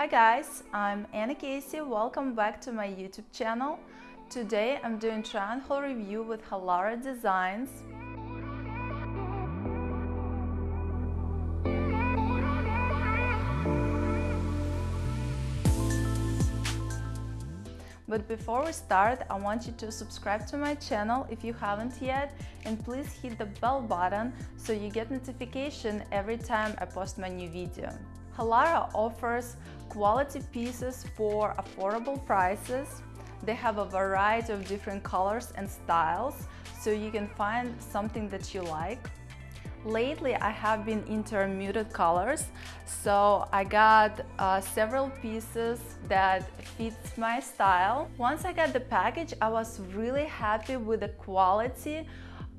Hi guys, I'm Anna Casey. Welcome back to my YouTube channel. Today I'm doing haul review with Halara Designs. But before we start, I want you to subscribe to my channel if you haven't yet and please hit the bell button so you get notification every time I post my new video. Halara offers quality pieces for affordable prices. They have a variety of different colors and styles so you can find something that you like. Lately, I have been into muted colors, so I got uh, several pieces that fits my style. Once I got the package, I was really happy with the quality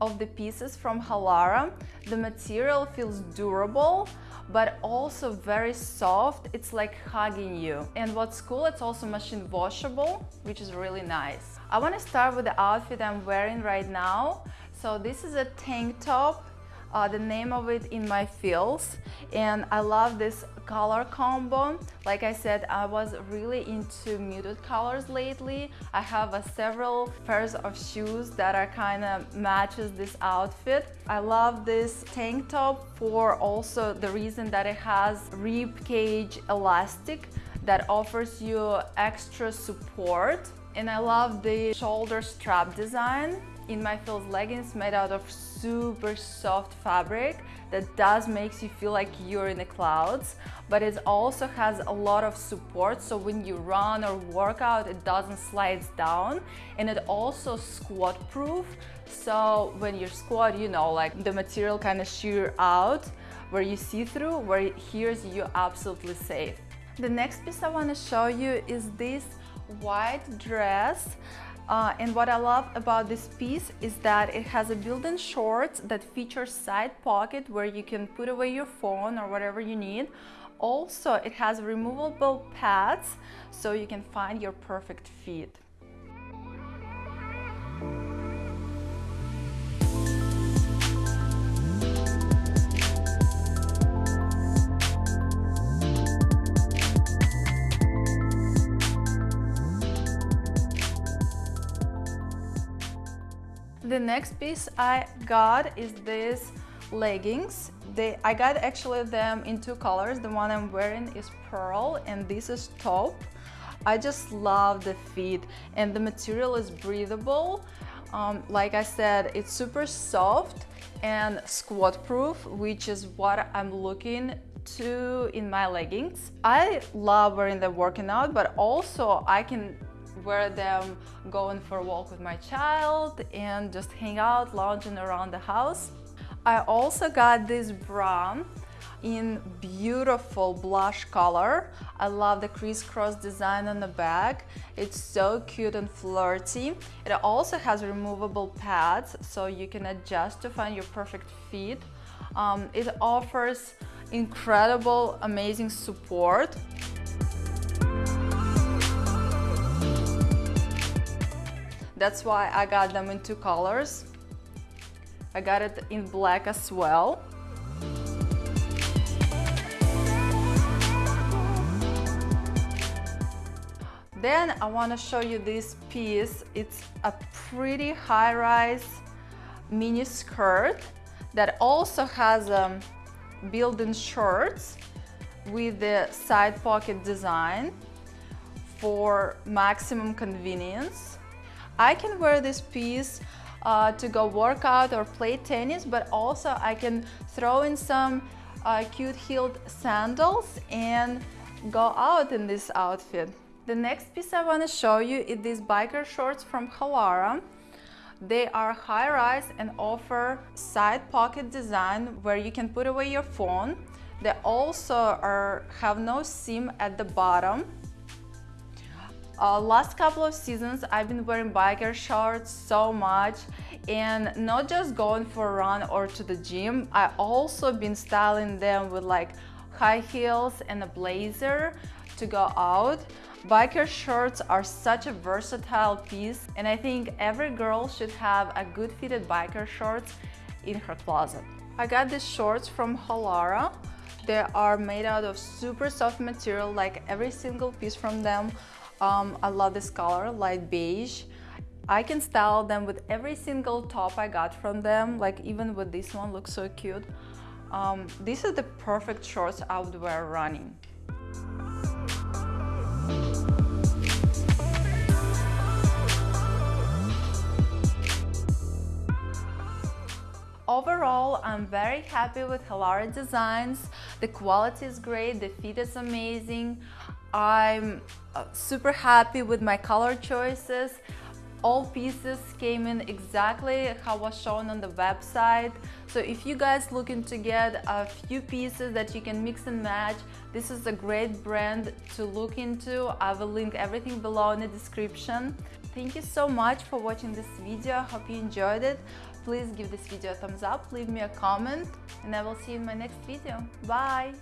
of the pieces from Halara. The material feels durable, but also very soft. It's like hugging you. And what's cool, it's also machine washable, which is really nice. I want to start with the outfit I'm wearing right now. So this is a tank top uh, the name of it in my feels. And I love this color combo. Like I said I was really into muted colors lately. I have several pairs of shoes that are kind of matches this outfit. I love this tank top for also the reason that it has rib cage elastic that offers you extra support. And I love the shoulder strap design in my Feels leggings made out of super soft fabric that does makes you feel like you're in the clouds but it also has a lot of support so when you run or work out it doesn't slide down and it also squat proof. So when you squat you know like the material kind of sheer out where you see through where here's you absolutely safe. The next piece I want to show you is this white dress uh, and what I love about this piece is that it has a built-in shorts that features side pocket where you can put away your phone or whatever you need. Also, it has removable pads so you can find your perfect fit. The next piece I got is this leggings. They, I got actually them in two colors. The one I'm wearing is pearl and this is taupe. I just love the fit and the material is breathable. Um, like I said, it's super soft and squat proof, which is what I'm looking to in my leggings. I love wearing them working out, but also I can wear them going for a walk with my child and just hang out, lounging around the house. I also got this bra in beautiful blush color. I love the crisscross design on the back. It's so cute and flirty. It also has removable pads so you can adjust to find your perfect fit. Um, it offers incredible, amazing support. That's why I got them in two colors. I got it in black as well. Then I want to show you this piece. It's a pretty high-rise mini skirt that also has um, built-in shorts with the side pocket design for maximum convenience. I can wear this piece uh, to go work out or play tennis, but also I can throw in some uh, cute heeled sandals and go out in this outfit. The next piece I want to show you is these biker shorts from Halara. They are high-rise and offer side pocket design where you can put away your phone. They also are, have no seam at the bottom uh, last couple of seasons I've been wearing biker shorts so much and not just going for a run or to the gym I also been styling them with like high heels and a blazer to go out biker shorts are such a versatile piece and I think every girl should have a good fitted biker shorts in her closet I got these shorts from Halara They are made out of super soft material, like every single piece from them. Um, I love this color, light beige. I can style them with every single top I got from them, like even with this one, looks so cute. Um, this is the perfect shorts I would wear running. Overall, I'm very happy with Halara designs. The quality is great, the fit is amazing. I'm uh, super happy with my color choices. All pieces came in exactly how was shown on the website. So if you guys looking to get a few pieces that you can mix and match, this is a great brand to look into. I will link everything below in the description. Thank you so much for watching this video. Hope you enjoyed it. Please give this video a thumbs up, leave me a comment, and I will see you in my next video. Bye!